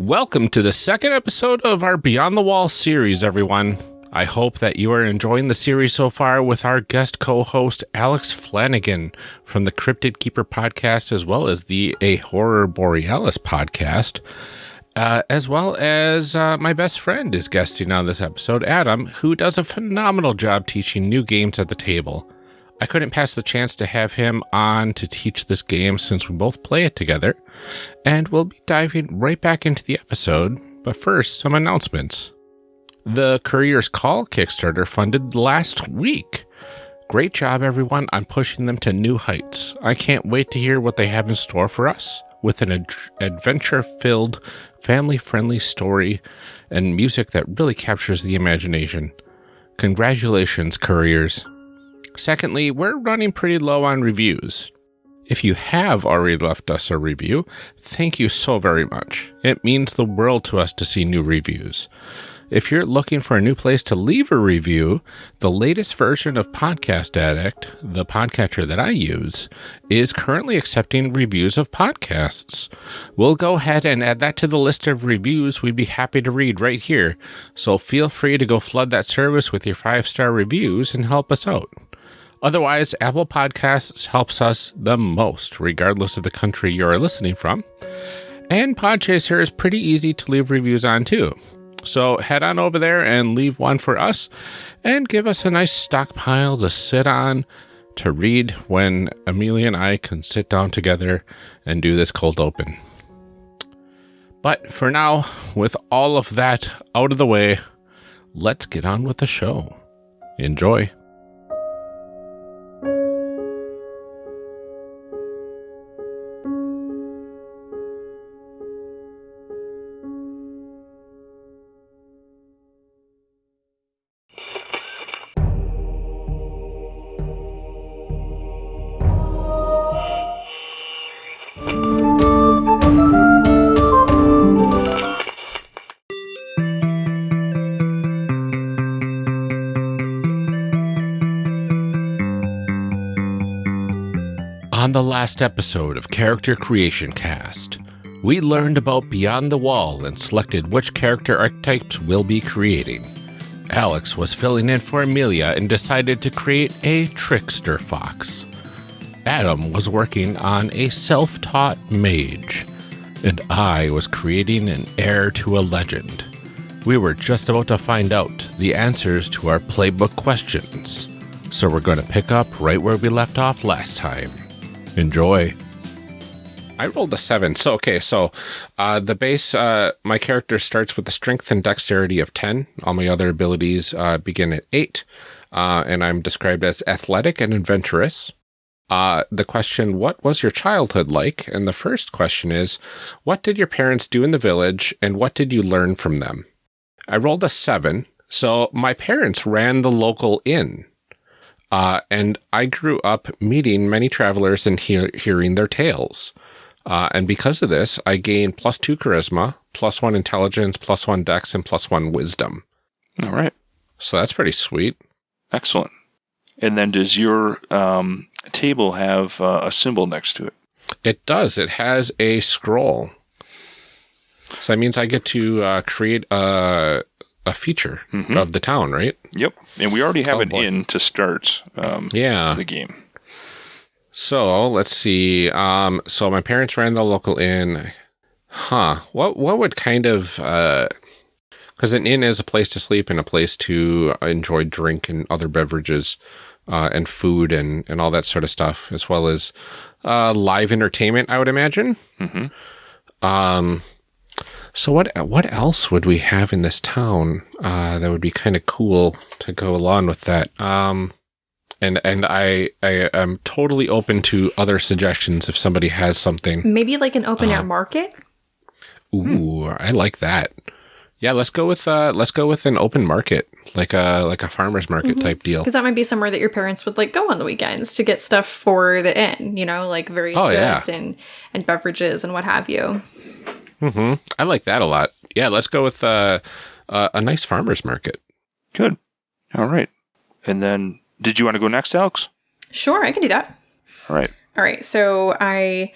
Welcome to the second episode of our Beyond the Wall series, everyone. I hope that you are enjoying the series so far with our guest co host, Alex Flanagan from the Cryptid Keeper podcast, as well as the A Horror Borealis podcast. Uh, as well as uh, my best friend is guesting on this episode, Adam, who does a phenomenal job teaching new games at the table. I couldn't pass the chance to have him on to teach this game since we both play it together, and we'll be diving right back into the episode. But first, some announcements. The Courier's Call Kickstarter funded last week. Great job, everyone, on pushing them to new heights. I can't wait to hear what they have in store for us with an ad- adventure filled, family friendly story and music that really captures the imagination. Congratulations, Couriers. Secondly, we're running pretty low on reviews. If you have already left us a review, thank you so very much. It means the world to us to see new reviews. If you're looking for a new place to leave a review, the latest version of Podcast Addict, the podcatcher that I use, is currently accepting reviews of podcasts. We'll go ahead and add that to the list of reviews we'd be happy to read right here. So feel free to go flood that service with your five star reviews and help us out. Otherwise, Apple Podcasts helps us the most, regardless of the country you're listening from. And Podchaser is pretty easy to leave reviews on too. So head on over there and leave one for us and give us a nice stockpile to sit on to read when Amelia and I can sit down together and do this cold open. But for now, with all of that out of the way, let's get on with the show. Enjoy. Last episode of Character Creation Cast, we learned about Beyond the Wall and selected which character archetypes we'll be creating. Alex was filling in for Amelia and decided to create a trickster fox. Adam was working on a self taught mage, and I was creating an heir to a legend. We were just about to find out the answers to our playbook questions, so we're going to pick up right where we left off last time. Enjoy. I rolled a seven. So, okay, so uh, the base, uh, my character starts with a strength and dexterity of 10. All my other abilities uh, begin at 8. Uh, and I'm described as athletic and adventurous. Uh, the question, what was your childhood like? And the first question is, what did your parents do in the village and what did you learn from them? I rolled a seven. So my parents ran the local inn. Uh, and I grew up meeting many travelers and hear, hearing their tales. Uh, and because of this, I gained plus two charisma, plus one intelligence, plus one dex, and plus one wisdom. All right. So that's pretty sweet. Excellent. And then does your um, table have uh, a symbol next to it? It does. It has a scroll. So that means I get to uh, create a, a feature Mhm. of the town, right? Yep. And we already have Oh, an boy. inn to start um, Yeah. the game. So let's see. Um, so my parents ran the local inn. Huh. What what would kind of because an inn is a place to sleep and a place to enjoy drink and other beverages uh, and food and and all that sort of stuff, as well as uh, live entertainment. I would imagine. hmm Um, so what what else would we have in this town uh, that would be kind of cool to go along with that? Um, and and I I am totally open to other suggestions if somebody has something. Maybe like an open air Uh, market. Ooh, I like that. Yeah, let's go with uh let's go with an open market, like a like a farmers market Mhm. type deal. Because that might be somewhere that your parents would like go on the weekends to get stuff for the inn, you know, like various Oh, yeah. goods and, and beverages and what have you. Hmm I like that a lot. Yeah, let's go with uh, uh, a nice farmers market. Good. All right. And then did you want to go next, Alex? Sure, I can do that. All right. All right, so I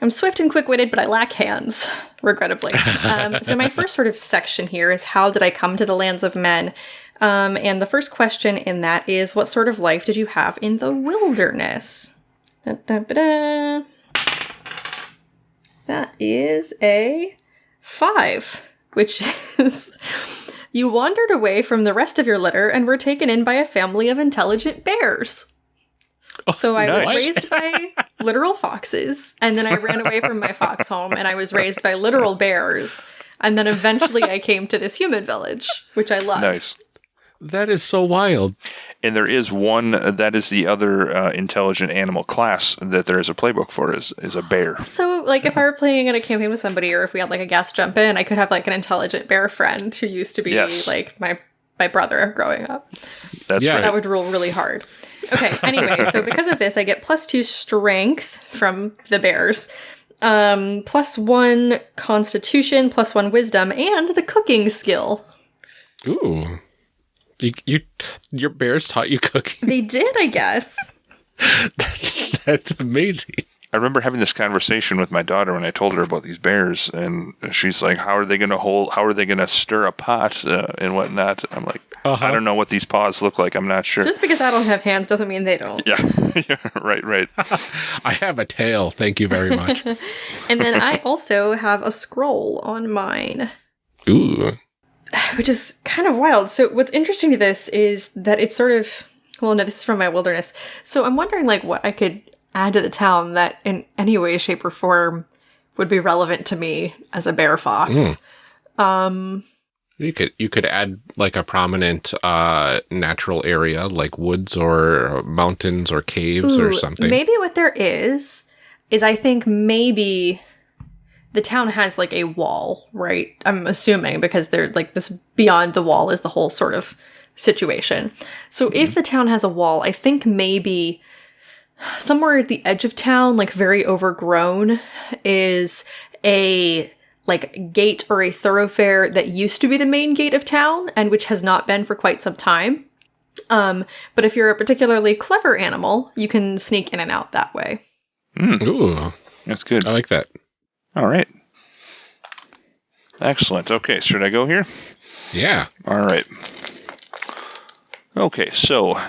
I'm swift and quick witted, but I lack hands, regrettably. Um, so, my first sort of section here is how did I come to the lands of men? Um, and the first question in that is what sort of life did you have in the wilderness? Da-da-ba-da. That is a five, which is you wandered away from the rest of your litter and were taken in by a family of intelligent bears. Oh, so I nice. was raised by literal foxes, and then I ran away from my fox home, and I was raised by literal bears, and then eventually I came to this human village, which I love. Nice. That is so wild. And there is one that is the other uh, intelligent animal class that there is a playbook for is is a bear. So, like, if I were playing in a campaign with somebody, or if we had like a guest jump in, I could have like an intelligent bear friend who used to be Yes. like my my brother growing up. That's Yeah. right. That would rule really hard. Okay. Anyway, so because of this, I get plus two strength from the bears, um, plus one constitution, plus one wisdom, and the cooking skill. Ooh. You, you, your bears taught you cooking. They did, I guess. That's amazing. I remember having this conversation with my daughter when I told her about these bears, and she's like, "How are they going to hold? How are they going to stir a pot uh, and whatnot?" I'm like, Uh-huh. "I don't know what these paws look like. I'm not sure." Just because I don't have hands doesn't mean they don't. yeah, yeah, right, right. I have a tail. Thank you very much. And then I also have a scroll on mine. Ooh. which is kind of wild. So what's interesting to this is that it's sort of well, no, this is from my wilderness. So I'm wondering like what I could add to the town that in any way, shape, or form would be relevant to me as a bear fox. Mm. Um You could you could add like a prominent uh natural area like woods or mountains or caves or something. Maybe what there is is I think maybe the town has like a wall, right? I'm assuming because they're like this beyond the wall is the whole sort of situation. So if the town has a wall, I think maybe somewhere at the edge of town, like very overgrown, is a like gate or a thoroughfare that used to be the main gate of town and which has not been for quite some time. Um, but if you're a particularly clever animal, you can sneak in and out that way. Ooh. That's good. I like that. All right. Excellent. Okay, should I go here? Yeah. All right. Okay, so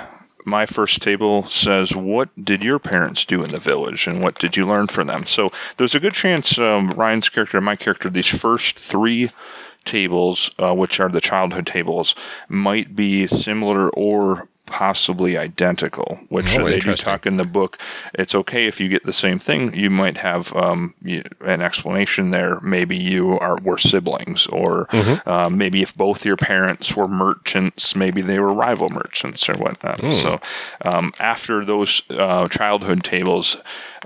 my first table says, What did your parents do in the village and what did you learn from them? So there's a good chance um, Ryan's character and my character, these first three tables, uh, which are the childhood tables, might be similar or possibly identical, which Oh, they do talk in the book. It's okay if you get the same thing. You might have um, you, an explanation there. Maybe you are were siblings, or uh, maybe if both your parents were merchants, maybe they were rival merchants or whatnot. So um, after those uh, childhood tables,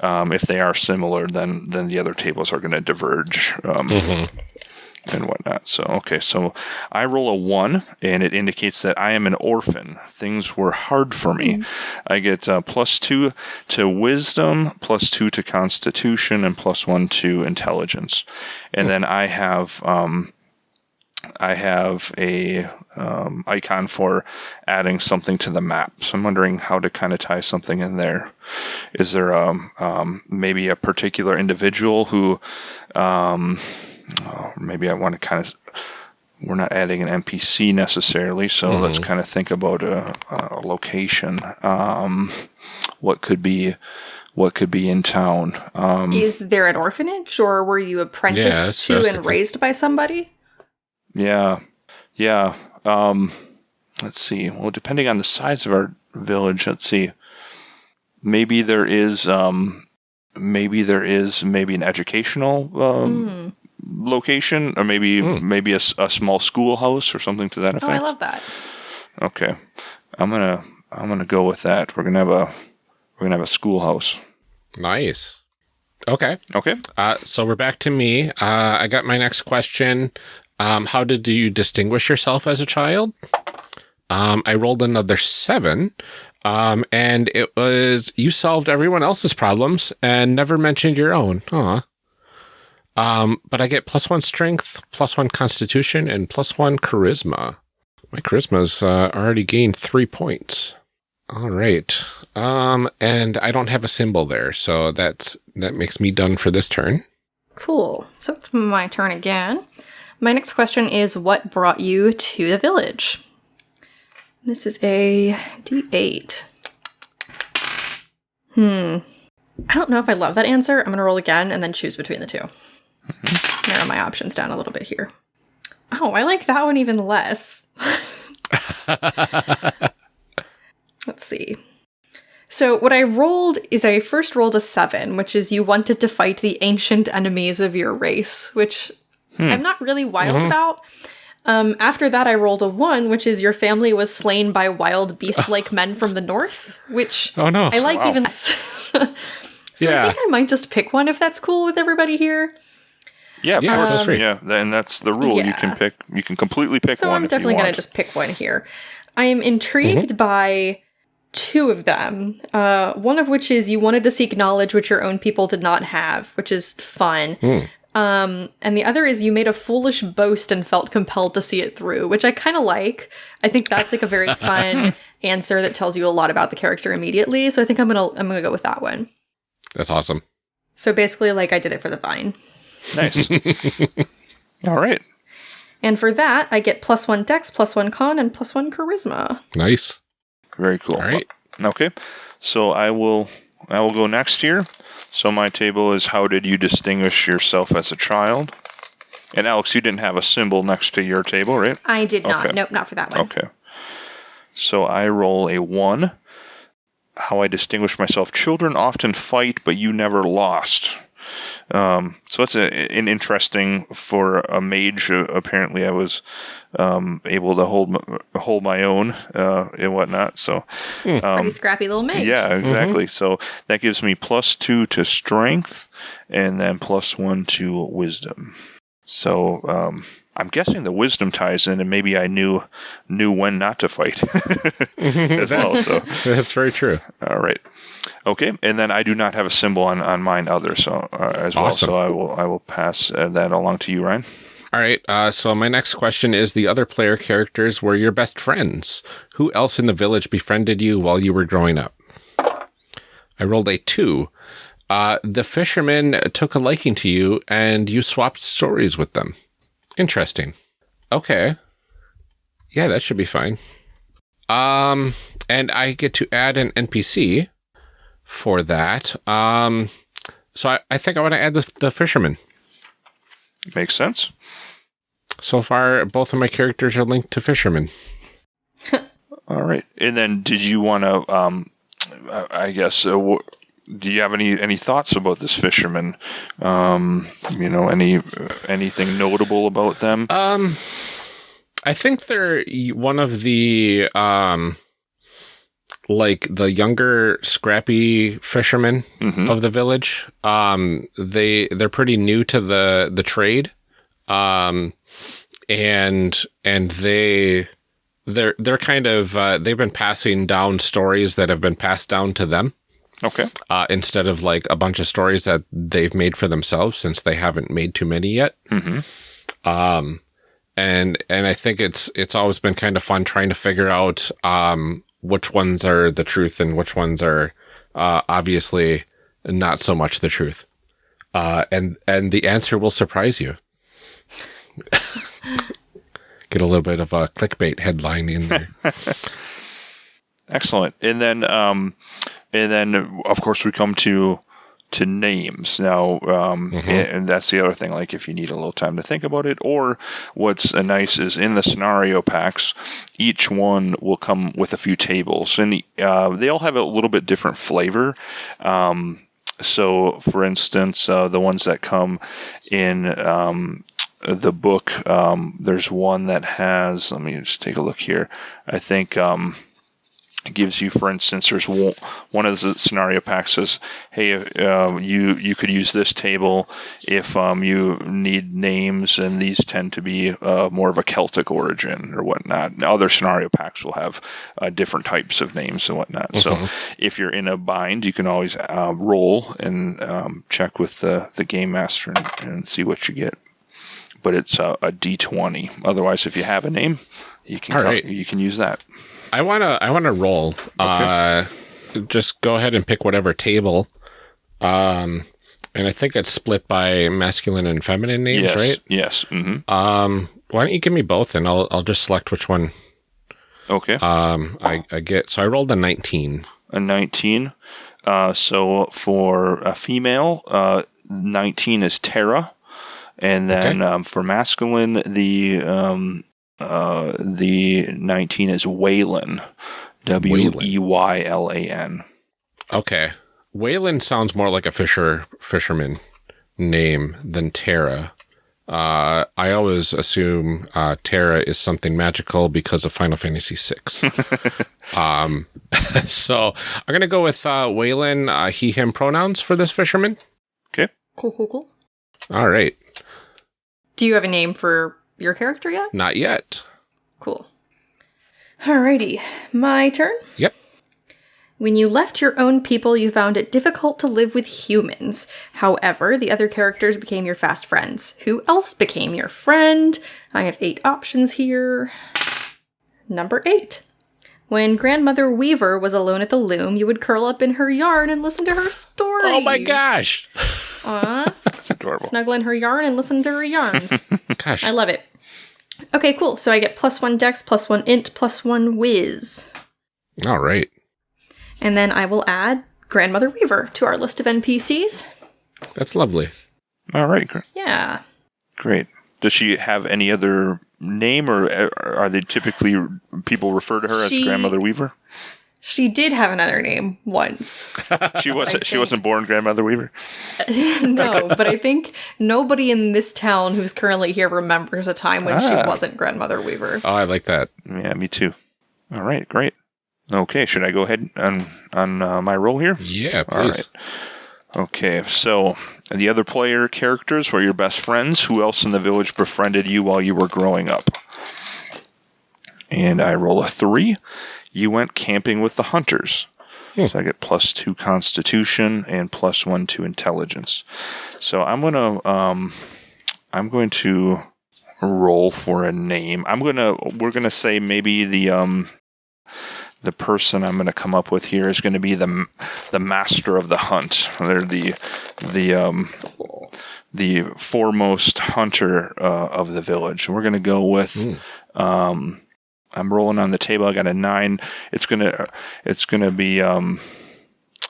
um, if they are similar, then then the other tables are going to diverge. Um, and whatnot. So, okay, so I roll a one, and it indicates that I am an orphan. Things were hard for me. I get uh, plus two to wisdom, plus two to constitution, and plus one to intelligence. And then I have. Um, I have a um, icon for adding something to the map. So I'm wondering how to kind of tie something in there. Is there um, um, maybe a particular individual who um, oh, maybe I want to kind of. We're not adding an NPC necessarily, so let's kind of think about a, a location. Um, what could be, what could be in town? Um, Is there an orphanage or were you apprenticed Yeah, that's what I to and thinking. raised by somebody? Yeah, yeah. Um, let's see. Well, depending on the size of our village, let's see. Maybe there is, um, maybe there is maybe an educational um, Hmm. Location, or maybe Hmm. maybe a small schoolhouse or something to that Oh, effect. I love that. Okay, I'm gonna I'm gonna go with that. We're gonna have a we're gonna have a schoolhouse. Nice. Okay. Okay. Uh, so we're back to me. Uh, I got my next question. Um, how did you distinguish yourself as a child? Um, I rolled another seven. Um, and it was you solved everyone else's problems and never mentioned your own. Aw. Um, but I get plus one strength, plus one constitution, and plus one charisma. My charisma's uh, already gained three points. All right. Um, and I don't have a symbol there, so that's that makes me done for this turn. Cool. So it's my turn again. My next question is what brought you to the village? This is a D8. Hmm. I don't know if I love that answer. I'm going to roll again and then choose between the 2 Narrow my options down a little bit here. Oh, I like that one even less. Let's see. So, what I rolled is I first rolled a seven, which is you wanted to fight the ancient enemies of your race, which hmm. I'm not really wild mm-hmm. about. Um, after that, I rolled a one, which is your family was slain by wild beast like men from the north, which Oh no. I like Wow. even less. so Yeah. I think I might just pick one if that's cool with everybody here. Yeah, of Yeah, course. free. yeah, and that's the rule. You can pick. You can completely pick so one. I'm if you definitely going to just pick one here. I am intrigued by two of them. Uh, one of which is you wanted to seek knowledge which your own people did not have, which is fun. Um, and the other is you made a foolish boast and felt compelled to see it through, which I kind of like. I think that's like a very fun answer that tells you a lot about the character immediately. So I think I'm gonna I'm gonna go with that one. That's awesome. So basically, like I did it for the vine. Nice. All right. And for that, I get plus one dex, plus one con, and plus one charisma. Nice. Very cool. All right. Okay. So I will. I will go next here. So my table is how did you distinguish yourself as a child? And Alex, you didn't have a symbol next to your table, right? I did not. Okay. Nope, not for that one. Okay. So I roll a one. How I distinguish myself. Children often fight, but you never lost. Um, so that's a, an interesting for a mage. Uh, apparently, I was um, able to hold my, hold my own uh, and whatnot. So Pretty scrappy little mage. yeah, exactly. So that gives me plus two to strength, and then plus one to wisdom. So um, I'm guessing the wisdom ties in, and maybe I knew knew when not to fight as well. So That's very true. all right, okay. And then I do not have a symbol on, on mine other so uh, as well. Awesome. So I will I will pass uh, that along to you, Ryan. All right. Uh, so my next question is: the other player characters were your best friends. Who else in the village befriended you while you were growing up? I rolled a two. Uh, the fishermen took a liking to you, and you swapped stories with them. Interesting. Okay. Yeah, that should be fine. Um, and I get to add an NPC for that. Um, so I, I think I want to add the, the fisherman. Makes sense. So far, both of my characters are linked to fishermen. All right. And then did you want to? Um, I guess. Uh, do you have any any thoughts about this fisherman? Um, you know, any anything notable about them? Um, I think they're one of the um, like the younger, scrappy fishermen Mhm. of the village. Um, they they're pretty new to the the trade, um, and and they they're they're kind of uh, they've been passing down stories that have been passed down to them Okay. uh, instead of like a bunch of stories that they've made for themselves since they haven't made too many yet. hmm Um, and and I think it's it's always been kind of fun trying to figure out um, which ones are the truth and which ones are uh, obviously not so much the truth. Uh, and and the answer will surprise you. Get a little bit of a clickbait headline in there. Excellent. And then, um, and then of course we come to to names now, um, Mhm. and that's the other thing. Like if you need a little time to think about it, or what's nice is in the scenario packs, each one will come with a few tables, and uh, they all have a little bit different flavor. Um, so, for instance, uh, the ones that come in um, the book, um, there's one that has. Let me just take a look here. I think. Um, gives you, for instance, there's one, one of the scenario packs says, "Hey, uh, you you could use this table if um, you need names, and these tend to be uh, more of a Celtic origin or whatnot." Other scenario packs will have uh, different types of names and whatnot. So, if you're in a bind, you can always uh, roll and um, check with the the game master and, and see what you get. But it's a, a D20. Otherwise, if you have a name, you can All co- right. you can use that. I wanna I wanna roll. Uh, just go ahead and pick whatever table. Um, and I think it's split by masculine and feminine names, yes. right? Yes. hmm Um, why don't you give me both, and I'll I'll just select which one Okay. um I, I get. So I rolled a nineteen. a 19. Uh, so for a female, uh, 19 is Terra, and then Okay. um, for masculine, the um, uh, the 19 is Weylan. W E Y L A N. Okay, Wayland sounds more like a fisher fisherman name than Terra. Uh, I always assume uh, Terra is something magical because of Final Fantasy VI. um, so I'm gonna go with uh, Weylan, uh, he him pronouns for this fisherman. Okay. Cool, cool, cool. All right, Do you have a name for your character yet? not yet. Cool. Alrighty, my turn. Yep. When you left your own people, you found it difficult to live with humans. However, the other characters became your fast friends. Who else became your friend? I have eight options here. Number eight. When Grandmother Weaver was alone at the loom, you would curl up in her yarn and listen to her stories. Oh my gosh, Aw, That's adorable. snuggle in her yarn and listen to her yarns. gosh. I love it. Okay, cool. So I get plus one dex, plus one int, plus one whiz. All right. And then I will add Grandmother Weaver to our list of NPCs. That's lovely. All right. Yeah. Great. Does she have any other name, or uh, are they typically people refer to her She- as Grandmother Weaver? She did have another name once. She wasn't. She wasn't born Grandmother Weaver. no, but I think nobody in this town who's currently here remembers a time when she Ah. wasn't Grandmother Weaver. Oh, I like that. Yeah, me too. All right. Great. Okay. Should I go ahead on on uh, my roll here? Yeah, All please. right. Okay, so the other player characters were your best friends. Who else in the village befriended you while you were growing up? And I roll a three. You went camping with the hunters. Hmm. So I get plus two constitution and plus one to intelligence. So I'm gonna um I'm going to roll for a name. I'm gonna we're gonna say maybe the um the person I'm going to come up with here is going to be the the master of the hunt. They're the the um, Cool. the foremost hunter uh, of the village. We're going to go with. Hmm. Um, I'm rolling on the table. I got a nine. It's gonna it's gonna be um,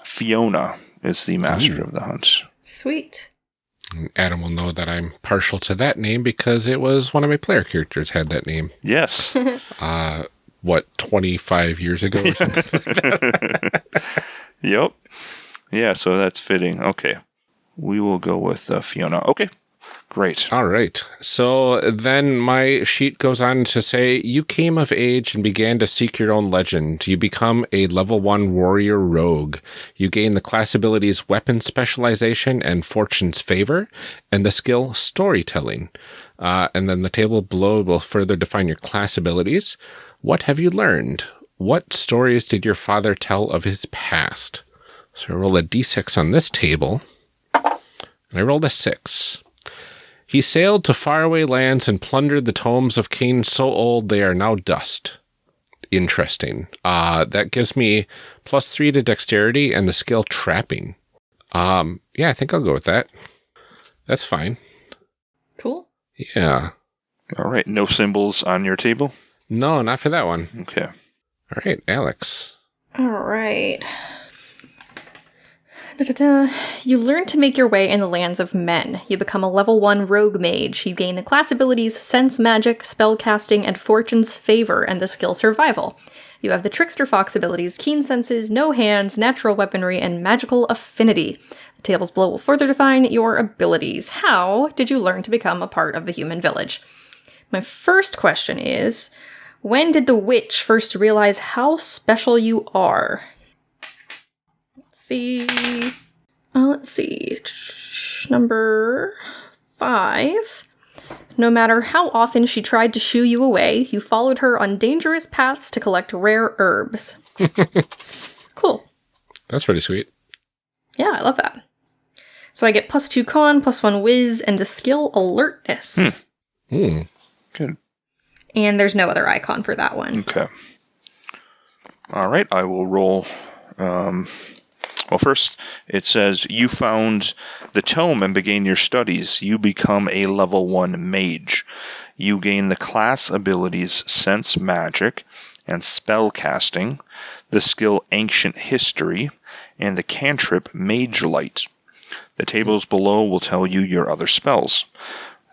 Fiona is the master Ooh. of the hunt. Sweet. Adam will know that I'm partial to that name because it was one of my player characters had that name. Yes. Uh, what, 25 years ago or something? yep. Yeah. So that's fitting. Okay. We will go with uh, Fiona. Okay. Great. All right. So then my sheet goes on to say you came of age and began to seek your own legend. You become a level one warrior rogue. You gain the class abilities weapon specialization and fortune's favor and the skill storytelling. Uh, and then the table below will further define your class abilities. What have you learned? What stories did your father tell of his past? So I roll a d6 on this table. And I rolled a six. He sailed to faraway lands and plundered the tomes of kings so old they are now dust. Interesting. Uh, that gives me plus three to dexterity and the skill trapping. Um, yeah, I think I'll go with that. That's fine. Cool. Yeah. All right. No symbols on your table. No, not for that one. Okay. All right, Alex. All right. Da-da-da. You learn to make your way in the lands of men. You become a level 1 rogue mage. You gain the class abilities Sense Magic, Spellcasting, and Fortune's Favor, and the skill Survival. You have the Trickster Fox abilities Keen Senses, No Hands, Natural Weaponry, and Magical Affinity. The tables below will further define your abilities. How did you learn to become a part of the human village? My first question is When did the witch first realize how special you are? Let's see. Uh, let's see. Number five. No matter how often she tried to shoo you away, you followed her on dangerous paths to collect rare herbs. cool. That's pretty sweet. Yeah, I love that. So I get plus two con, plus one whiz, and the skill alertness. Hmm. Good. And there's no other icon for that one. Okay. All right, I will roll. Um, well, first, it says you found the tome and began your studies. You become a level 1 mage. You gain the class abilities Sense Magic and Spell Casting, the skill Ancient History, and the cantrip Mage Light. The tables below will tell you your other spells.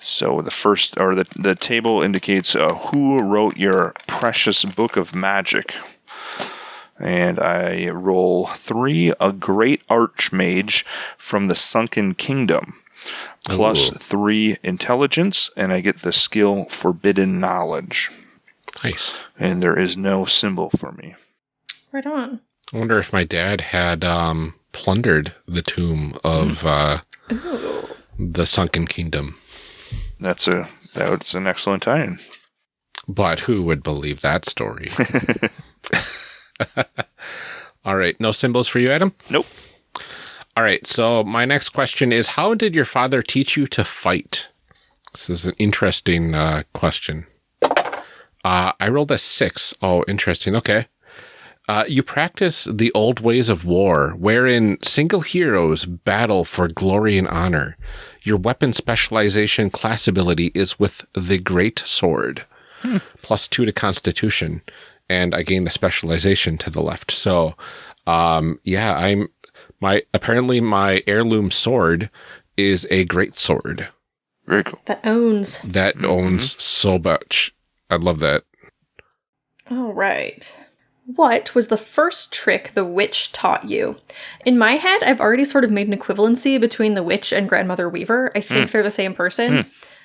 So the first, or the, the table indicates uh, who wrote your precious book of magic. And I roll three, a great archmage from the Sunken Kingdom, plus Ooh. three intelligence, and I get the skill Forbidden Knowledge. Nice. And there is no symbol for me. Right on. I wonder if my dad had um, plundered the tomb of uh, the Sunken Kingdom. That's a that's an excellent tie-in. But who would believe that story? All right. No symbols for you, Adam? Nope. All right. So, my next question is How did your father teach you to fight? This is an interesting uh, question. Uh, I rolled a six. Oh, interesting. Okay. Uh, you practice the old ways of war, wherein single heroes battle for glory and honor. Your weapon specialization class ability is with the Great Sword, plus two to Constitution, and I gain the specialization to the left. So, um, yeah, I'm my apparently my heirloom sword is a great sword Very cool. That owns. that mm-hmm. owns so much. I love that. All right. What was the first trick the witch taught you? In my head, I've already sort of made an equivalency between the witch and grandmother Weaver. I think mm. they're the same person. Mm.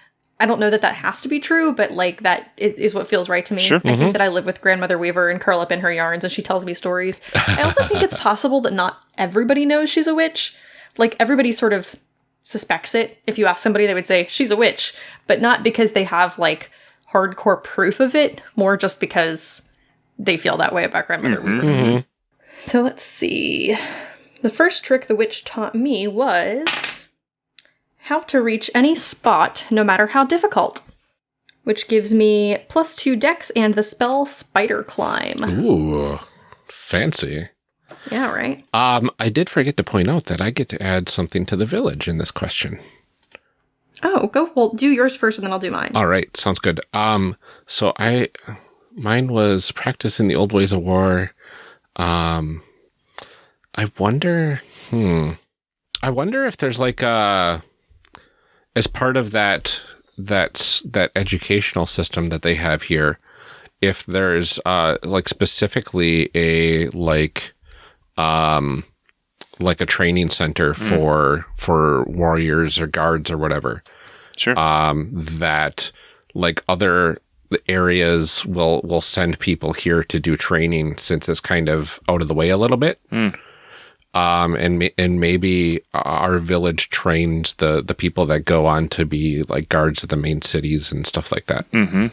I don't know that that has to be true, but like that is, is what feels right to me. Sure. I think that I live with grandmother Weaver and curl up in her yarns and she tells me stories. I also think it's possible that not everybody knows she's a witch. Like everybody sort of suspects it. If you ask somebody, they would say she's a witch, but not because they have like hardcore proof of it, more just because they feel that way about grandmother Weaver. Mhm. So let's see. The first trick the witch taught me was how to reach any spot, no matter how difficult, which gives me plus two dex and the spell Spider Climb. Ooh, fancy. Yeah, right. Um, I did forget to point out that I get to add something to the village in this question. Oh, go. Well, do yours first, and then I'll do mine. All right, sounds good. Um, so I, mine was practicing the old ways of war. Um, I wonder, hmm, I wonder if there's like a, as part of that that that educational system that they have here, if there's uh like specifically a like, um, like a training center for for warriors or guards or whatever Sure. um, that like other areas will will send people here to do training since it's kind of out of the way a little bit. Hmm. Um, and and maybe our village trains the the people that go on to be like guards of the main cities and stuff like that. mm-hmm.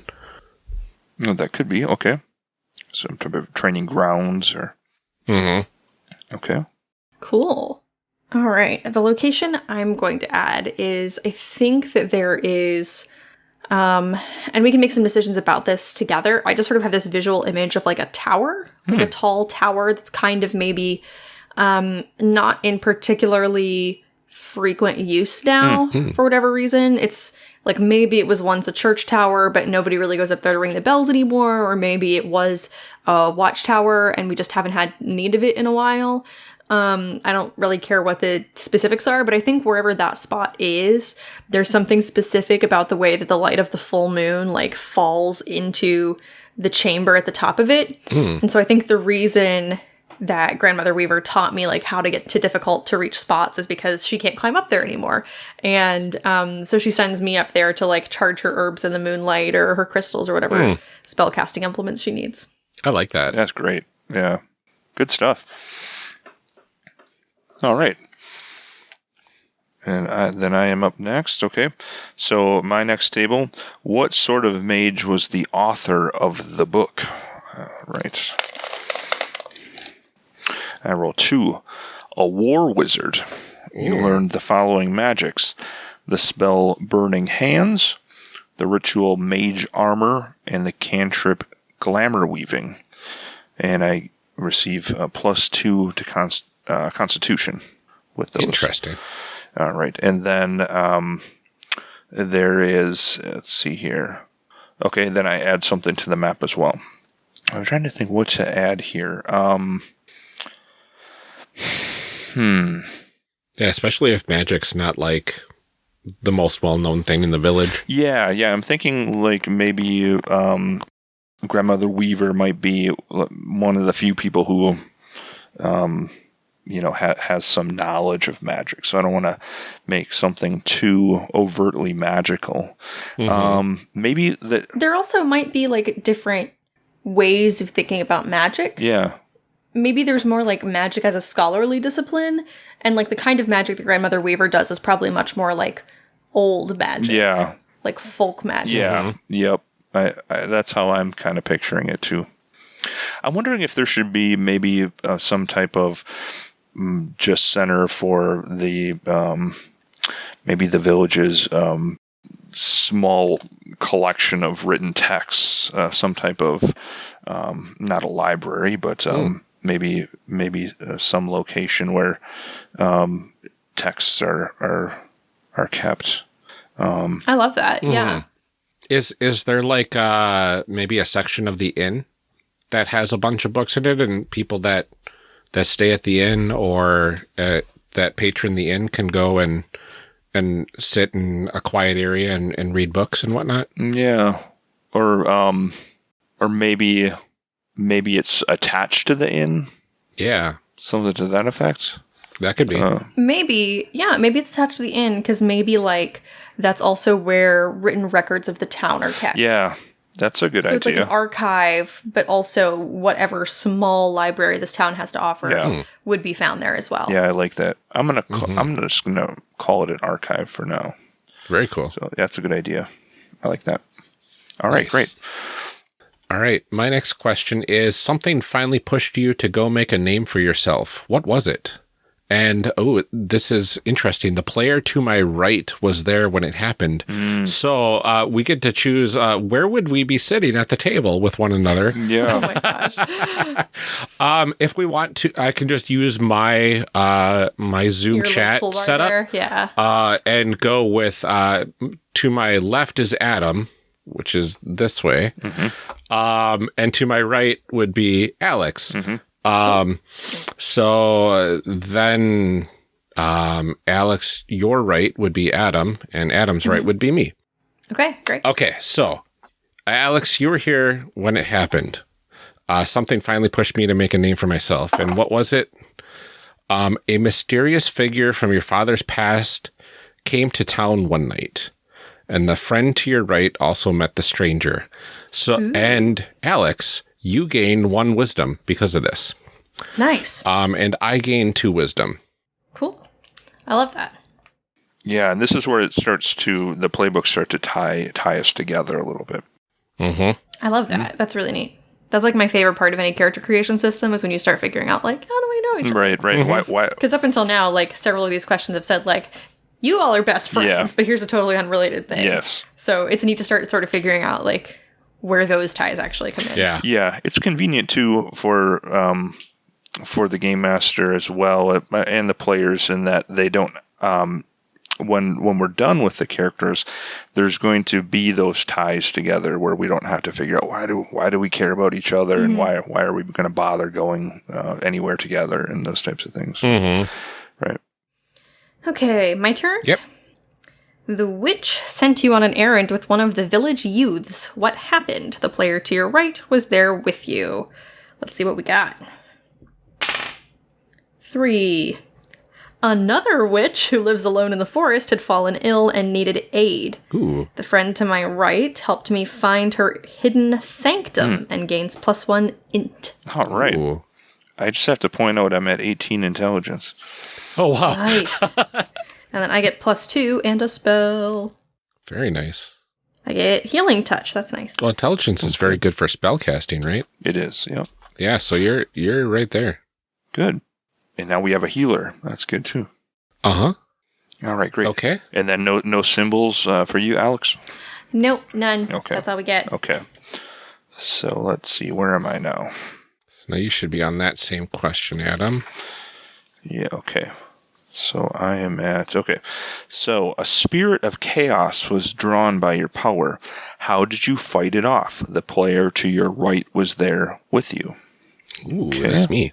No, that could be okay. Some type of training grounds or Mm-hmm. okay. Cool. All right. The location I'm going to add is I think that there is um and we can make some decisions about this together. I just sort of have this visual image of like a tower, like a tall tower that's kind of maybe um not in particularly frequent use now for whatever reason. It's like maybe it was once a church tower, but nobody really goes up there to ring the bells anymore, or maybe it was a watchtower and we just haven't had need of it in a while. Um, I don't really care what the specifics are, but I think wherever that spot is, there's something specific about the way that the light of the full moon like falls into the chamber at the top of it. And so I think the reason that grandmother Weaver taught me like how to get to difficult to reach spots is because she can't climb up there anymore. And um, so she sends me up there to like charge her herbs in the moonlight or her crystals or whatever spell casting implements she needs. I like that. That's great. Yeah. Good stuff. All right. And I, then I am up next. Okay. So my next table. What sort of mage was the author of the book? Uh, right. I roll two. A war wizard. You learned the following magics: the spell Burning Hands, the ritual Mage Armor, and the cantrip Glamour Weaving and I receive uh, plus two to const, uh, Constitution with those. Interesting. All right, and then um, there is. Let's see here. Okay, then I add something to the map as well. I'm trying to think what to add here. Um, hmm. Yeah, especially if magic's not like the most well-known thing in the village. Yeah, yeah. I'm thinking like maybe um, grandmother Weaver might be one of the few people who, um, you know, ha- has some knowledge of magic. So I don't want to make something too overtly magical. Mhm. Um, maybe that. There also might be like different ways of thinking about magic. Yeah, Maybe there's more like magic as a scholarly discipline, and like the kind of magic that Grandmother Weaver does is probably much more like old magic. yeah, Like folk magic. yeah. Yep. I, I, that's how I'm kind of picturing it too. I'm wondering if there should be maybe uh, some type of mm, just center for the um, maybe the village's um, small collection of written texts, uh, some type of um, not a library, but um, maybe maybe uh, some location where um, texts are are are kept. Um, I love that. Yeah. Is is there like uh maybe a section of the inn that has a bunch of books in it, and people that that stay at the inn or uh, that patron the inn can go and and sit in a quiet area and, and read books and whatnot? Yeah, or um, or maybe maybe it's attached to the inn, Yeah, something to that effect. that could be. Uh, Maybe, yeah, maybe it's attached to the inn because maybe like that's also where written records of the town are kept. yeah, that's a good So it's like an archive, but also whatever small library this town has to offer Yeah. would be found there as well. yeah, I like that. I'm gonna ca- Mhm. I'm just gonna call it an archive for now. Very cool. So that's a good idea. I like that. All right, Nice. great. All right, my next question is something finally pushed you to go make a name for yourself. What was it? And oh, this is interesting. The player to my right was there when it happened. Mm, So uh, we get to choose uh, where would we be sitting at the table with one another. Yeah. Oh my gosh. um, if we want to, I can just use my uh, my Zoom Your chat setup there, Yeah. uh, and go with uh, to my left is Adam, which is this way, Mhm. um, and to my right would be Alex. Mhm. Um, so uh, then, um, Alex, your right would be Adam, and Adam's right Mhm. would be me. Okay, great. Okay, so Alex, you were here when it happened. Uh, something finally pushed me to make a name for myself. And what was it? Um, a mysterious figure from your father's past came to town one night, and the friend to your right also met the stranger. So, Ooh. and Alex, you gain one wisdom because of this. Nice. Um, and I gain two wisdom. Cool. I love that. yeah, and this is where it starts to the playbooks start to tie tie us together a little bit. Mm-hmm. I love that. That's really neat. That's like my favorite part of any character creation system is when you start figuring out like how do we know each other? Right, right. Mhm. Why, why? Because up until now, like several of these questions have said like you all are best friends, Yeah. but here's a totally unrelated thing. Yes. So it's neat to start sort of figuring out like where those ties actually come in. Yeah. Yeah, it's convenient too for um, for the game master as well uh, and the players in that they don't um, when when we're done with the characters, there's going to be those ties together where we don't have to figure out why do why do we care about each other Mhm. and why why are we going to bother going uh, anywhere together and those types of things. Mm-hmm. Right. Okay, my turn? Yep. The witch sent you on an errand with one of the village youths. What happened? The player to your right was there with you. Let's see what we got. Three. Another witch who lives alone in the forest had fallen ill and needed aid. Ooh. The friend to my right helped me find her hidden sanctum hmm. and gains plus one int. All right. Ooh. I just have to point out I'm at 18 intelligence. Oh wow. Nice. and then I get plus two and a spell. Very nice. I get healing touch. That's nice. Well, intelligence is very good for spell casting, right? It is. Yeah. Yeah, so you're you're right there. Good. And now we have a healer. That's good too. Uh-huh. All right, great. Okay. And then no no symbols uh, for you, Alex. Nope, none. Okay. That's all we get. Okay. So let's see. Where am I now? now you should be on that same question, Adam. Yeah, okay. So I am at okay. So a spirit of chaos was drawn by your power. How did you fight it off? The player to your right was there with you. Ooh, that's me.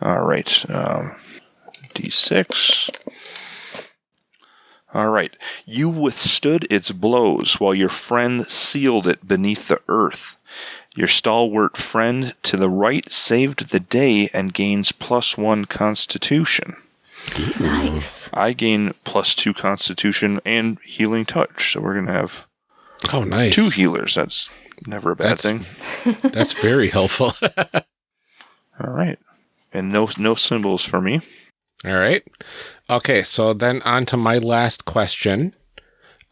All right. Um, D6. All right. You withstood its blows while your friend sealed it beneath the earth. Your stalwart friend to the right saved the day and gains plus one constitution. Nice. I gain plus two constitution and healing touch. So we're going to have Oh, nice. two healers. That's never a bad That's- thing. That's very helpful. All right. And no no symbols for me. All right. Okay, so then on to my last question.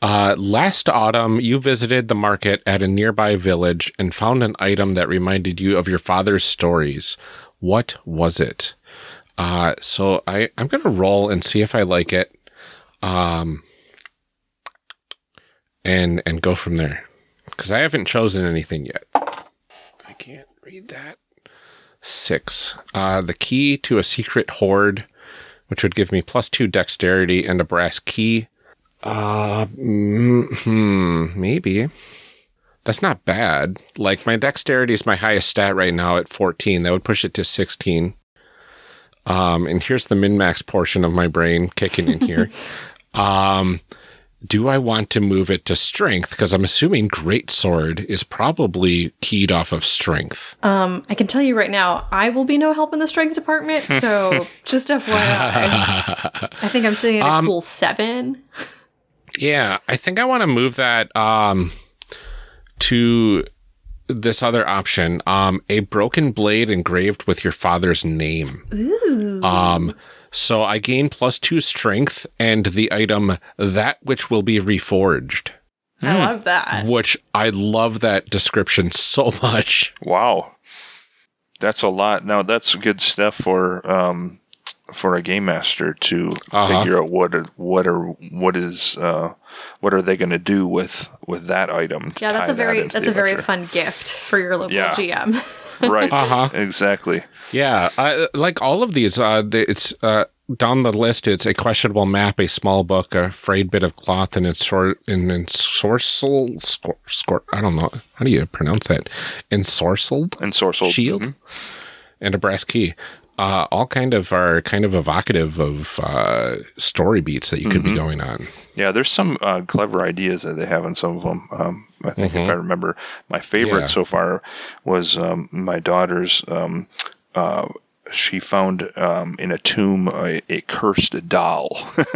Uh, last autumn, you visited the market at a nearby village and found an item that reminded you of your father's stories. What was it? Uh, so I, I'm going to roll and see if I like it. Um, and, and go from there. Because I haven't chosen anything yet. I can't read that. Six. Uh, the key to a secret hoard which would give me plus two dexterity and a brass key. Uh, mm, hmm, maybe. That's not bad. Like, my dexterity is my highest stat right now at 14. That would push it to 16. Um, and here's the min max portion of my brain kicking in here. um, do I want to move it to strength? Because I'm assuming great sword is probably keyed off of strength. Um, I can tell you right now, I will be no help in the strength department. So just FYI, I think I'm sitting at a Um, cool seven. Yeah, I think I want to move that um to this other option. Um a broken blade engraved with your father's name. Ooh. Um so I gain plus 2 strength and the item that which will be reforged, I love that. which I love that description so much. Wow. That's a lot. Now that's good stuff for um, for a game master to Uh-huh. figure out what are, what are what is uh, what are they going to do with with that item. Yeah, that's a very into that's a very fun gift for your local Yeah. GM. right. Uh-huh. Exactly. Yeah, I, like all of these uh it's uh down the list it's a questionable map, a small book, a frayed bit of cloth and it's sort in ensorcel scor, scor, I don't know. How do you pronounce that? Ensorcelled And Sorcel shield mhm. and a brass key. Uh, all kind of are kind of evocative of uh, story beats that you could be going on. Yeah, there's some uh, clever ideas that they have in some of them. Um, I think if I remember, my favorite Mm-hmm. Yeah. so far was um, my daughter's. Um, uh, she found um, in a tomb a, a cursed doll.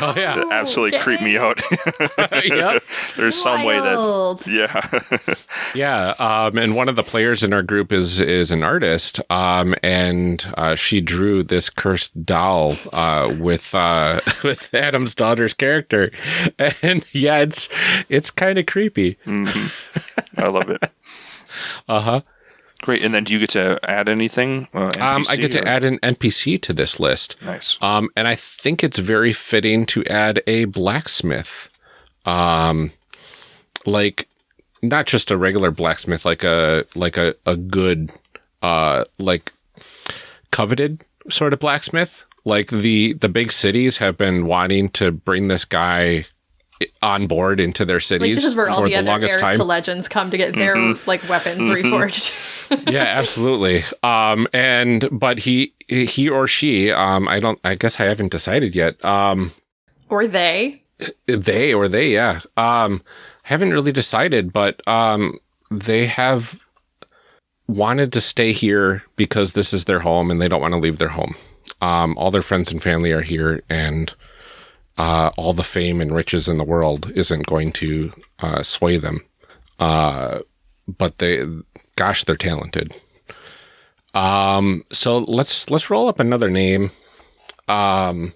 Oh yeah, that absolutely creeped me out. Yep. There's some way that. Yeah. Yeah, um, and one of the players in our group is is an artist, um, and uh, she drew this cursed doll uh, with uh, with Adam's daughter's character, and yeah, it's it's kind of creepy. Mhm. I love it. Uh huh. Great. And then do you get to add anything? Uh, Um, I get to add an NPC to this list, Nice. um, and I think it's very fitting to add a blacksmith, um, like not just a regular blacksmith, like a like a a good, uh, like coveted sort of blacksmith. Like the the big cities have been wanting to bring this guy on board into their cities Like this is where all for the, the other longest time. to legends come to get their like weapons reforged. yeah, absolutely. Um, and but he he or she, um, I don't. I guess I haven't decided yet. Um, or they. they or they, yeah. Um, haven't really decided, but um, they have wanted to stay here because this is their home and they don't want to leave their home. Um, all their friends and family are here, and uh, all the fame and riches in the world isn't going to uh, sway them. Uh, but they, gosh, they're talented. Um, so let's let's roll up another name. Um,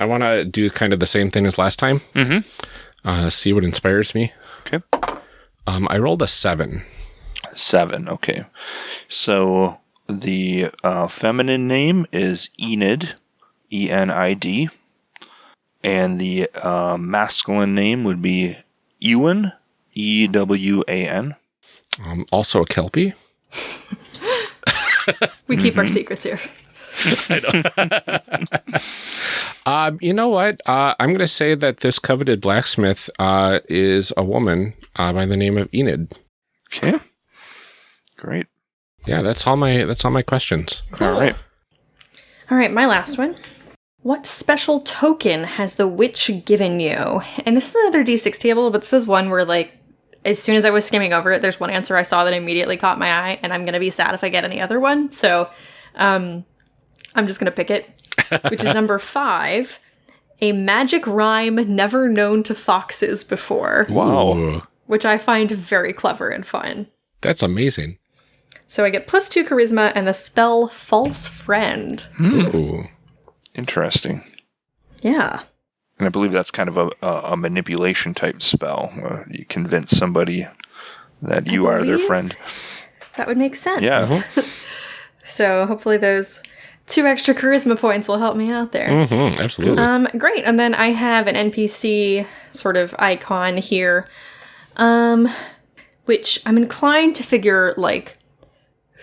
I want to do kind of the same thing as last time. Mhm. Uh, see what inspires me. Okay. Um, I rolled a seven. Seven. Okay. So the uh, feminine name is Enid, E N I D, and the uh, masculine name would be Ewan, E W A N. Um, also a kelpie. we keep our secrets here. Um, you know what? Uh, I'm going to say that this coveted blacksmith uh, is a woman uh, by the name of Enid. Okay. Great. Yeah, that's all my that's all my questions. All right. All right, my last one. What special token has the witch given you? And this is another d6 table, but this is one where, like, as soon as I was skimming over it, there's one answer I saw that immediately caught my eye, and I'm gonna be sad if I get any other one. So, um, I'm just gonna pick it, which is number five. A magic rhyme never known to foxes before, Wow. Ooh, which I find very clever and fun. that's amazing. So I get plus two charisma and the spell False Friend. Ooh. Interesting. Yeah. And I believe that's kind of a, a, a manipulation type spell. Uh, you convince somebody that you are their friend. That would make sense. Yeah. So hopefully those two extra charisma points will help me out there. hmm absolutely. Um, great. And then I have an NPC sort of icon here, um, which I'm inclined to figure like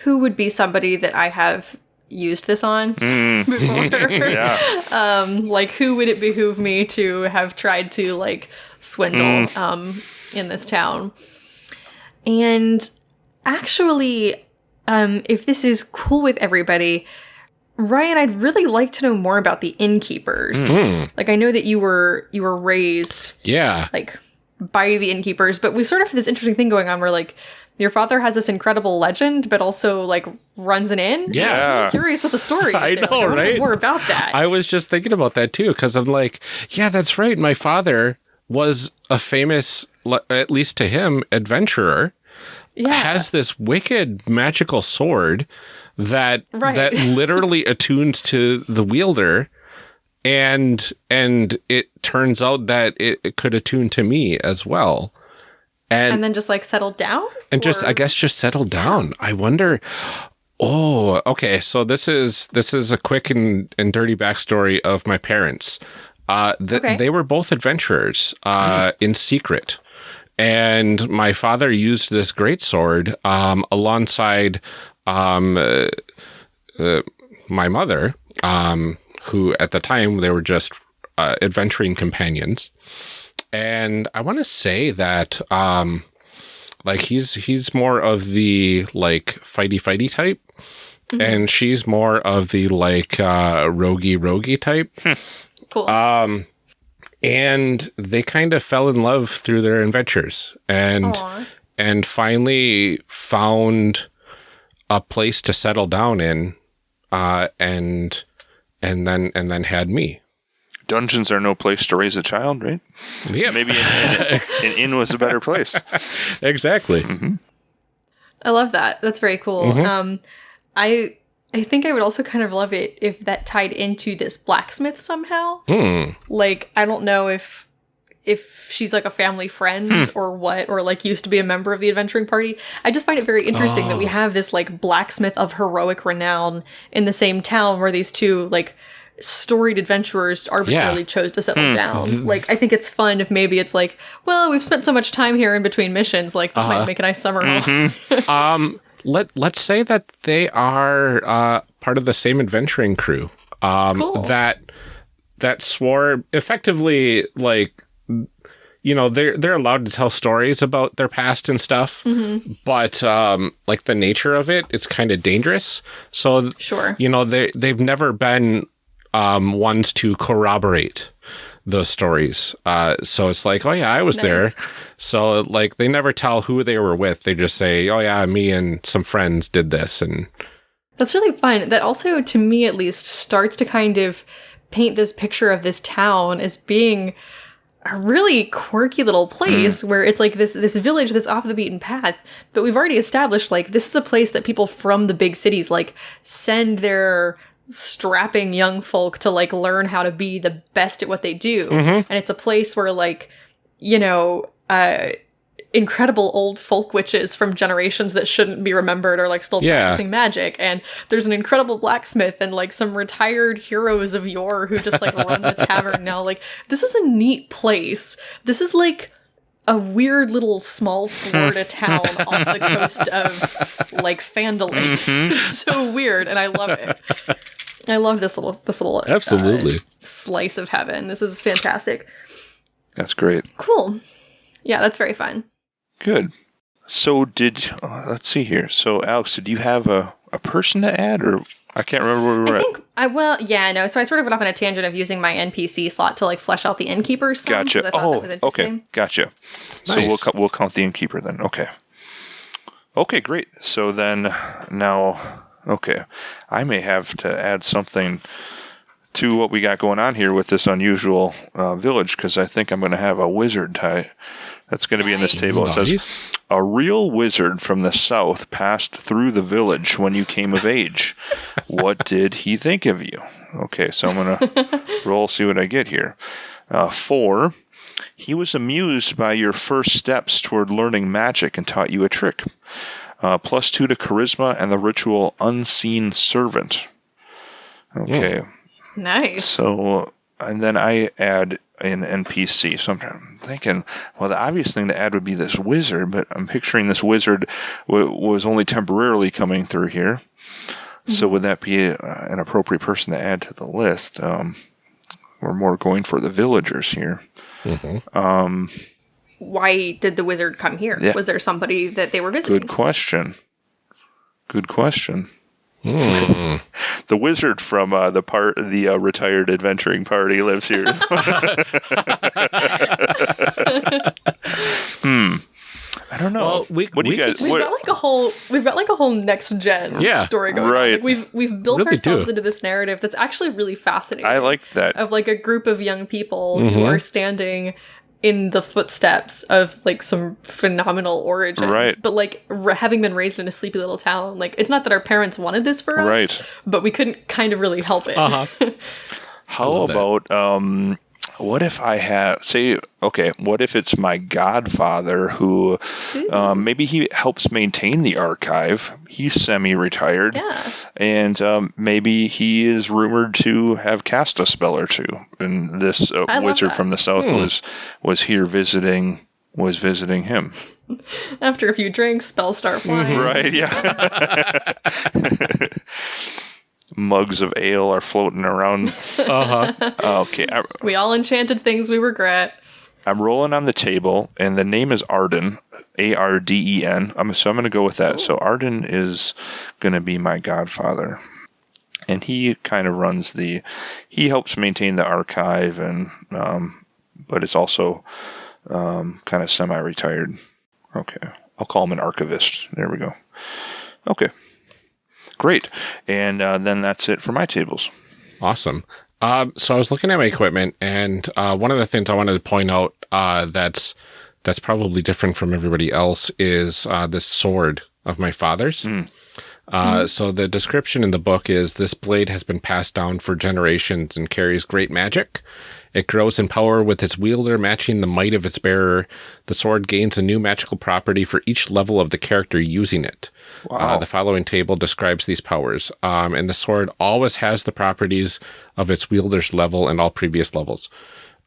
who would be somebody that I have used this on before. Yeah. um, like who would it behoove me to have tried to like swindle um in this town? And actually, um, if this is cool with everybody, Ryan, I'd really like to know more about the innkeepers. Hmm. Like I know that you were you were raised Yeah. like by the innkeepers, but we sort of have this interesting thing going on where like your father has this incredible legend, but also like runs an inn. Yeah. I'm curious what the story is. I there. know, Like, wanna right? More about that. I was just thinking about that too because I'm like, yeah, that's right. My father was a famous, at least to him, adventurer. yeah. Has this wicked magical sword that Right. that literally attunes to the wielder, and and it turns out that it, it could attune to me as well. And and then just like settled down and just I guess just settle down. I wonder. Oh, okay. So this is this is a quick and, and dirty backstory of my parents. Uh, th- Okay. They were both adventurers uh, in secret, and my father used this great sword um, alongside um, uh, uh, my mother, um, who at the time they were just uh, adventuring companions. And I want to say that um, like he's he's more of the like fighty fighty type. And she's more of the like uh rogy rogy type. Cool. um and they kind of fell in love through their adventures. And Aw. and finally found a place to settle down in uh and and then and then had me Dungeons are no place to raise a child, right? yeah Maybe an, an, an inn was a better place. exactly I love that. That's very cool. Mm-hmm. Um, I I think I would also kind of love it if that tied into this blacksmith somehow. hmm Like I don't know if if she's like a family friend Hmm. or what, or like used to be a member of the adventuring party. I just find it very interesting Oh. that we have this like blacksmith of heroic renown in the same town where these two like storied adventurers arbitrarily chose to settle Hmm. down. Like I think it's fun if maybe it's like, well, we've spent so much time here in between missions, like this Uh-huh. might make a nice summer home. um let let's say that they are uh part of the same adventuring crew um Cool. that that swore effectively like you know they're they're allowed to tell stories about their past and stuff but um like the nature of it it's kind of dangerous so Sure. you know they they've never been um ones to corroborate those stories. Uh so it's like oh yeah i was there. So like they never tell who they were with. They just say oh yeah me and some friends did this. And That's really fun. That also, to me at least, starts to kind of paint this picture of this town as being a really quirky little place where it's like this this village that's off the beaten path. But we've already established like this is a place that people from the big cities like send their strapping young folk to like learn how to be the best at what they do. And it's a place where like you know uh incredible old folk witches from generations that shouldn't be remembered are like still Yeah. practicing magic. And there's an incredible blacksmith and like some retired heroes of yore who just like run the tavern now. Like this is a neat place. This is like a weird little small Florida town off the coast of like Phandalin. It's so weird, and I love it. I love this little this little uh, Absolutely. slice of heaven. This is fantastic. That's great. Cool. Yeah, that's very fun. Good. So did uh, let's see here. So Alex, did you have a, a person to add, or I can't remember where we were I at. think I well, yeah, no. So I sort of went off on a tangent of using my NPC slot to like flesh out the innkeepers. Some, 'cause Gotcha. I Oh, that was okay. Gotcha. Nice. So we'll we'll count the innkeeper then. Okay. Okay, great. So then now, okay, I may have to add something to what we got going on here with this unusual uh, village because I think I'm going to have a wizard type. That's going to be in this table. It says a real wizard from the south passed through the village when you came of age. What did he think of you? Okay, so I'm gonna roll, see what I get here. Uh, four. He was amused by your first steps toward learning magic and taught you a trick. Uh, plus two to charisma and the ritual unseen servant. Okay, Nice. so, and then I add an NPC. So I'm thinking, well, the obvious thing to add would be this wizard, but I'm picturing this wizard w- was only temporarily coming through here. So would that be uh, an appropriate person to add to the list? Um, we're more going for the villagers here. Mhm. Um, Why did the wizard come here? Yeah. Was there somebody that they were visiting? good question. Good question. Hmm. The wizard from uh, the part the uh, retired adventuring party lives here. hmm. I don't know. Well, we- what do you guys? We've What, got like a whole we've got like a whole next gen Yeah, story going right. on. Like we've we've built Really ourselves do. into this narrative that's actually really fascinating. I like that. of like a group of young people who Mhm. are standing in the footsteps of like some phenomenal origins Right. but like r- having been raised in a sleepy little town like it's not that our parents wanted this for us Right. but we couldn't kind of really help it Uh-huh. How love that. about um? What if I have, say okay? What if it's my godfather who um, maybe he helps maintain the archive? He's semi-retired. yeah and um, maybe he is rumored to have cast a spell or two. And this uh, wizard that. from the south Hmm. was was here visiting was visiting him. after a few drinks spells start flying Right? Yeah. Mugs of ale are floating around. Uh-huh. Okay, I, we all enchanted things we regret I'm rolling on the table, and the name is Arden, A R D E N. I'm so I'm going to go with that. So Arden is going to be my godfather, and he kind of runs the. He helps maintain the archive, and um, but it's also um, kind of semi-retired. Okay, I'll call him an archivist. There we go. Okay, great, and uh, then that's it for my tables. Awesome. Um, so I was looking at my equipment, and uh, one of the things I wanted to point out uh, that's that's probably different from everybody else is uh, this sword of my father's. Mm. Uh, So the description in the book is this blade has been passed down for generations and carries great magic. It grows in power with its wielder matching the might of its bearer. The sword gains a new magical property for each level of the character using it. Uh, the following table describes these powers, um, and the sword always has the properties of its wielder's level and all previous levels.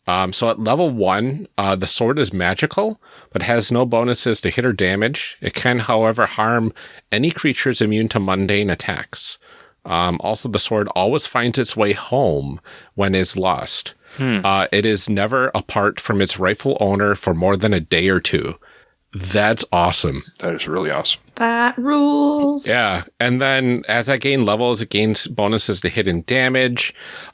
Um, so at level one, uh, the sword is magical, but has no bonuses to hit or damage. It can, however, harm any creatures immune to mundane attacks. Um, also, the sword always finds its way home when is lost. Uh, it is never apart from its rightful owner for more than a day or two. That's awesome. That is really awesome. that rules Yeah, and then as I gain levels, it gains bonuses to hit and damage.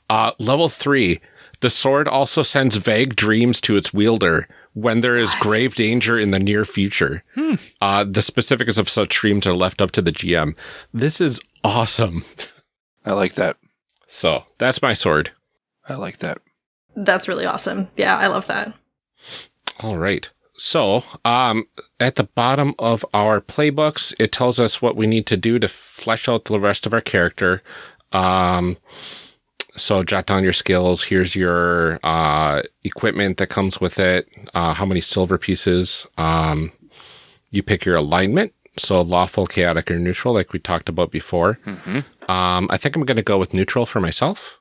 Uh, level three, the sword also sends vague dreams to its wielder when there is grave danger in the near future. Uh, the specifics of such dreams are left up to the GM. This is awesome. I like that. So that's my sword. I like that. that's really awesome yeah i love that All right. So, um, at the bottom of our playbooks, it tells us what we need to do to flesh out the rest of our character. Um, so jot down your skills. Here's your uh, equipment that comes with it. Uh, how many silver pieces? Um, you pick your alignment. So lawful, chaotic, or neutral, like we talked about before. hmm Um, I think I'm going to go with neutral for myself.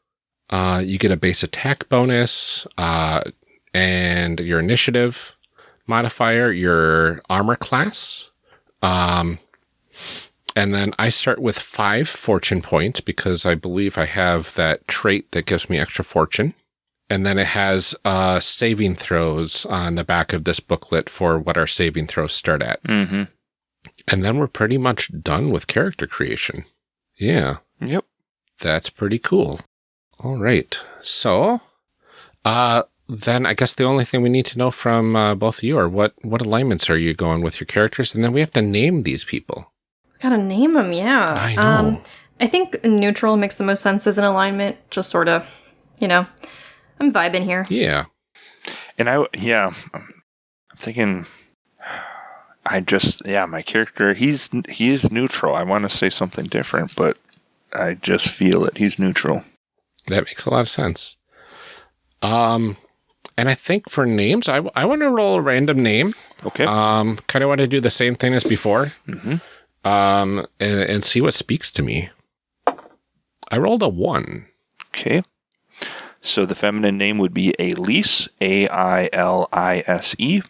Uh, you get a base attack bonus, uh, and your initiative. Modifier your armor class. Um, and then I start with five fortune points because I believe I have that trait that gives me extra fortune. And then it has uh, saving throws on the back of this booklet for what our saving throws start at. Mm-hmm. And then we're pretty much done with character creation. Yeah, Yep. that's pretty cool. All right. So, uh, then I guess the only thing we need to know from uh, both of you are what, what alignments are you going with your characters? And then we have to name these people. Gotta name them, yeah. I know. Um, I think neutral makes the most sense as an alignment. Just sort of, you know, I'm vibing here. Yeah. And I, yeah, I'm thinking. I just, yeah, my character, he's he's neutral. I want to say something different, but I just feel it. He's neutral. That makes a lot of sense. Um, and I think for names, I, I want to roll a random name. Okay. Um, kind of want to do the same thing as before. Mhm. Um, and, and see what speaks to me. I rolled a one. Okay. So the feminine name would be Ailise, A I L I S E,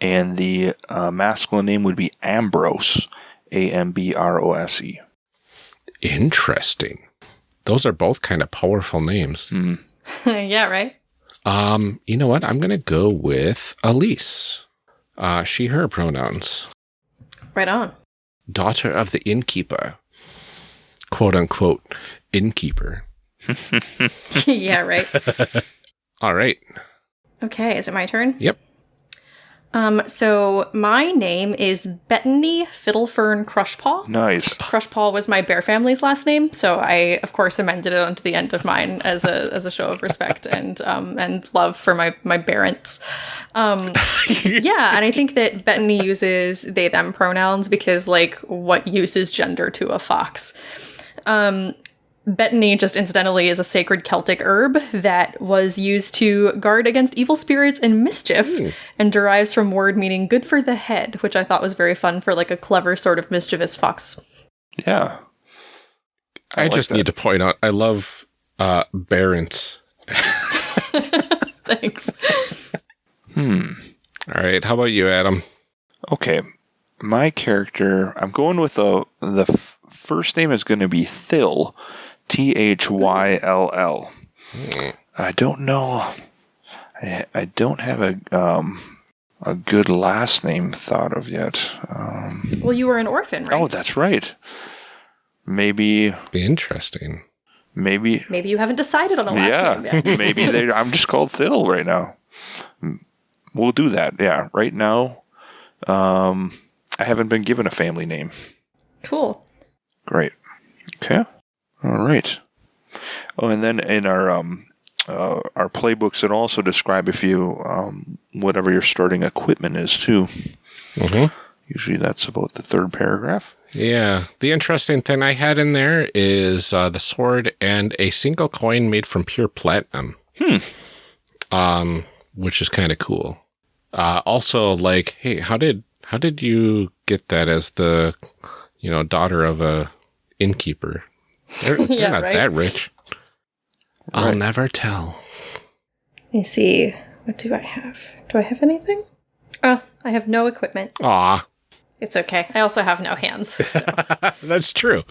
and the uh, masculine name would be Ambrose, A M B R O S E. Interesting. Those are both kind of powerful names. Hmm. yeah, right? Um, you know what? I'm gonna go with Ailise. Uh, she, her pronouns. Right on. Daughter of the innkeeper. Quote unquote innkeeper. yeah, right. All right. Okay, is it my turn? Yep. Um, so my name is Betony Fiddlefern Crushpaw. Nice. Crushpaw was my bear family's last name, so I, of course, amended it onto the end of mine as a as a show of respect and um and love for my my parents. Um, yeah, and I think that Betony uses they them pronouns because like what uses gender to a fox. Um, Betony, just incidentally, is a sacred Celtic herb that was used to guard against evil spirits and mischief, and derives from word meaning good for the head, which I thought was very fun for like a clever sort of mischievous fox. Yeah. I, like just that. need to point out I love uh Barents. Thanks. Hmm. All right. How about you, Adam? Okay. My character, I'm going with the the f- first name is going to be Thyll, T H Y L L. I don't know. I, I don't have a um a good last name thought of yet. Um, Well, you were an orphan, right? oh, that's right. Maybe Interesting. maybe Maybe you haven't decided on a last yeah name yet. maybe they. I'm just called Thyll right now. We'll do that. Yeah. Right now, um, I haven't been given a family name. cool. Great. Okay. All right. Oh, and then in our um, uh, our playbooks, it also describe if you um, whatever your starting equipment is too. hmm Usually, that's about the third paragraph. Yeah. The interesting thing I had in there is uh, the sword and a single coin made from pure platinum. Hmm. Um, which is kind of cool. Uh, also, like, hey, how did how did you get that as the you know daughter of a innkeeper? They're, they're Yeah, not right? that rich. I'll Right. never tell. Let me see. What do I have? Do I have anything? Oh, I have no equipment. Aw, It's okay. I also have no hands. so- that's true.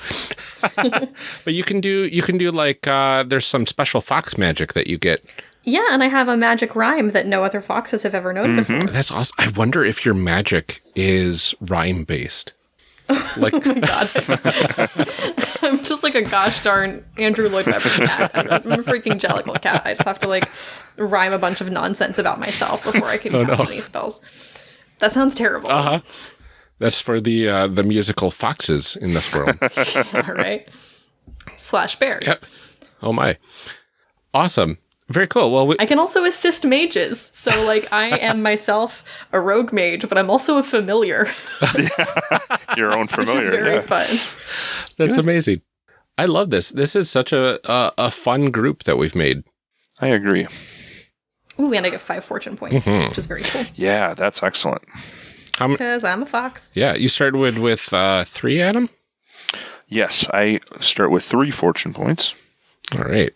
but you can do you can do like uh, there's some special fox magic that you get. yeah, and I have a magic rhyme that no other foxes have ever known before. That's awesome. I wonder if your magic is rhyme based. Like Oh my god. I'm just like a gosh darn Andrew Lloyd Webber cat. I'm a, I'm a freaking jellicle cat. I just have to like rhyme a bunch of nonsense about myself before I can cast any spells. That sounds terrible. Uh-huh. That's for the uh, the musical foxes in this world. All right. Slash bears. Yep. oh my, awesome, very cool. Well, we, I can also assist mages. So like I am myself a rogue mage, but I'm also a familiar, Your own which is familiar. very yeah. fun. that's amazing. I love this. This is such a, a a fun group that we've made. I agree. Ooh, and I get five fortune points, Mhm. which is very cool. Yeah, that's excellent. How m- Because I'm a fox. Yeah, you started with with uh, three, Adam. Yes, I start with three fortune points. All right,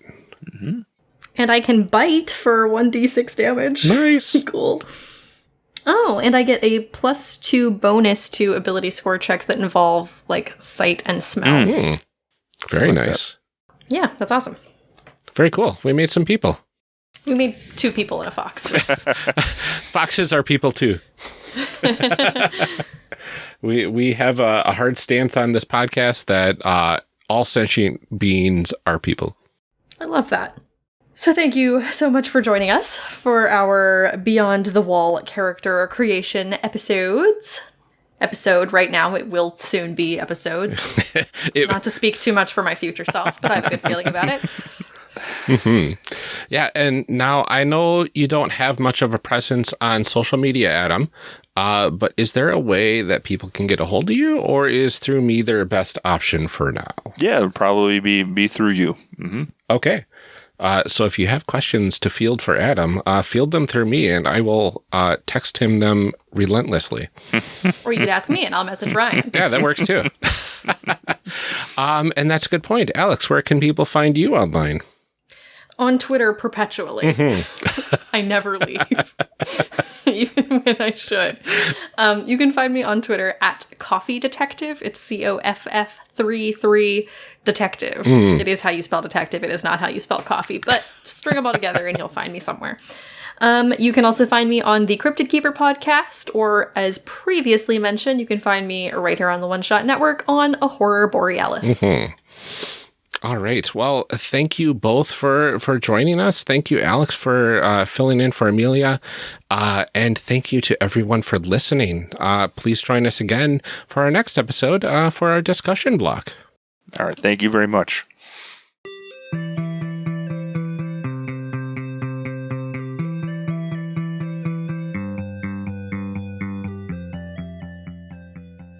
And I can bite for 1d6 damage. nice. cool. Oh, and I get a plus two bonus to ability score checks that involve like sight and smell. Hmm. Very like nice. Yeah, that's awesome. Very cool. We made some people. We made two people and a fox. Foxes are people too. we we have a, a hard stance on this podcast that uh, all sentient beings are people. I love that. So, thank you so much for joining us for our Beyond the Wall character creation episodes. Episode right now, it will soon be episodes. It- Not to speak too much for my future self, but I have a good feeling about it. Mhm. Yeah, and now I know you don't have much of a presence on social media, Adam. Uh, but is there a way that people can get a hold of you, or is through me their best option for now? Yeah, it'd probably be be through you. hmm Okay. Uh, so if you have questions to field for Adam, uh, field them through me, and I will uh, text him them relentlessly. Or you could ask me and I'll message Ryan. Yeah, that works too. um, and that's a good point, Alex. Where can people find you online? On Twitter perpetually. I never leave. Even when I should. Um, you can find me on Twitter at Coffee Detective. It's C O F F 3 3 Detective. It is how you spell detective. It is not how you spell coffee, but string them all together and you'll find me somewhere. Um, you can also find me on the Cryptid Keeper podcast, or as previously mentioned, you can find me right here on the One Shot Network on A Horror Borealis. All right. Well, thank you both for for joining us. Thank you, Alex, for uh, filling in for Amelia, uh, and thank you to everyone for listening. Uh, please join us again for our next episode uh, for our discussion block. All right. Thank you very much.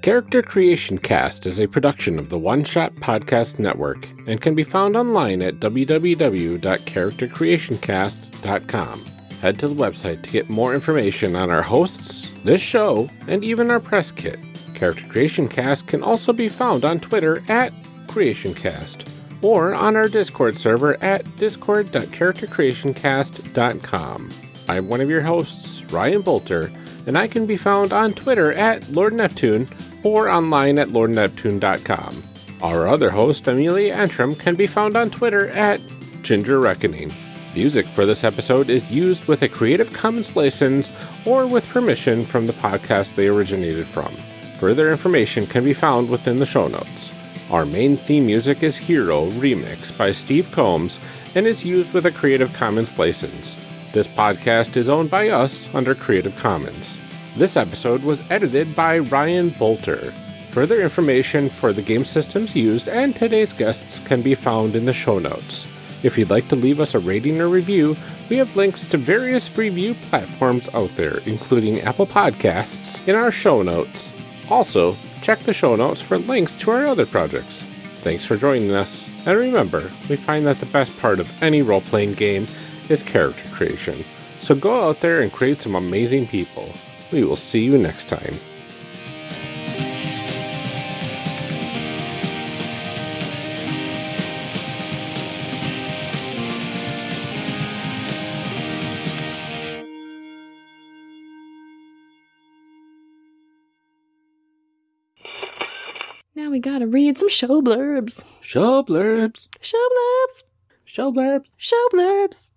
Character Creation Cast is a production of the One Shot Podcast Network and can be found online at www.charactercreationcast.com. Head to the website to get more information on our hosts, this show, and even our press kit. Character Creation Cast can also be found on Twitter at CreationCast or on our Discord server at discord.charactercreationcast.com. I'm one of your hosts, Ryan Boelter, and I can be found on Twitter at Lord Neptune or online at lordneptune.com. Our other host, Amelia Antrim, can be found on Twitter at Ginger Reckoning. Music for this episode is used with a Creative Commons license or with permission from the podcast they originated from. Further information can be found within the show notes. Our main theme music is Hero Remix by Steve Combs and is used with a Creative Commons license. This podcast is owned by us under Creative Commons. This episode was edited by Ryan Boelter. Further information for the game systems used and today's guests can be found in the show notes. If you'd like to leave us a rating or review, we have links to various review platforms out there, including Apple Podcasts, in our show notes. Also, check the show notes for links to our other projects. Thanks for joining us, and remember, we find that the best part of any role playing game is character creation. So go out there and create some amazing people. We will see you next time. We gotta read some show blurbs. Show blurbs. Show blurbs. Show blurbs. Show blurbs.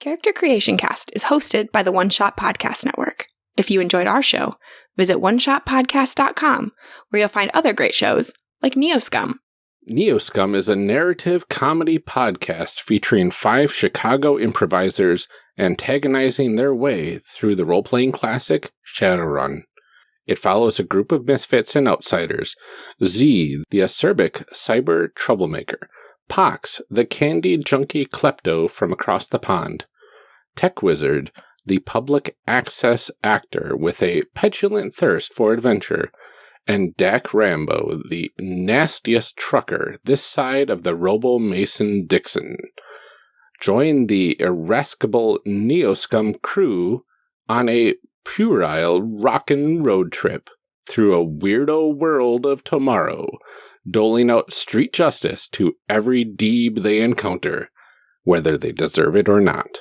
Character Creation Cast is hosted by the One Shot Podcast Network. If you enjoyed our show, visit oneshotpodcast.com where you'll find other great shows like Neoscum. Neoscum is a narrative comedy podcast featuring five Chicago improvisers antagonizing their way through the role playing classic Shadowrun. It follows a group of misfits and outsiders. Z, the acerbic cyber troublemaker, Pox, the candy junkie klepto from across the pond, Tech Wizard, the public access actor with a petulant thirst for adventure, and Dak Rambo, the nastiest trucker this side of the Robo Mason Dixon. Join the irascible Neoscum crew on a puerile rockin' road trip through a weirdo world of tomorrow, doling out street justice to every deeb they encounter, whether they deserve it or not.